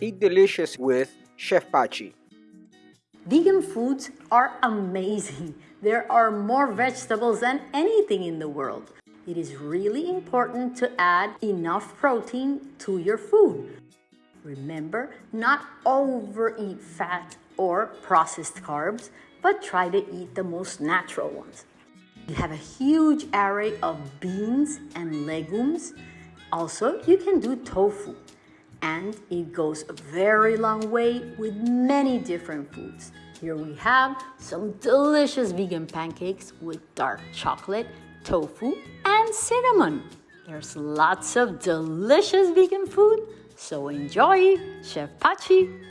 Eat delicious with Chef Pachi. Vegan foods are amazing. There are more vegetables than anything in the world. It is really important to add enough protein to your food. Remember, not overeat fat or processed carbs, but try to eat the most natural ones. You have a huge array of beans and legumes. Also, you can do tofu, and it goes a very long way with many different foods. Here we have some delicious vegan pancakes with dark chocolate, tofu, and cinnamon. There's lots of delicious vegan food, so enjoy! Chef Pachi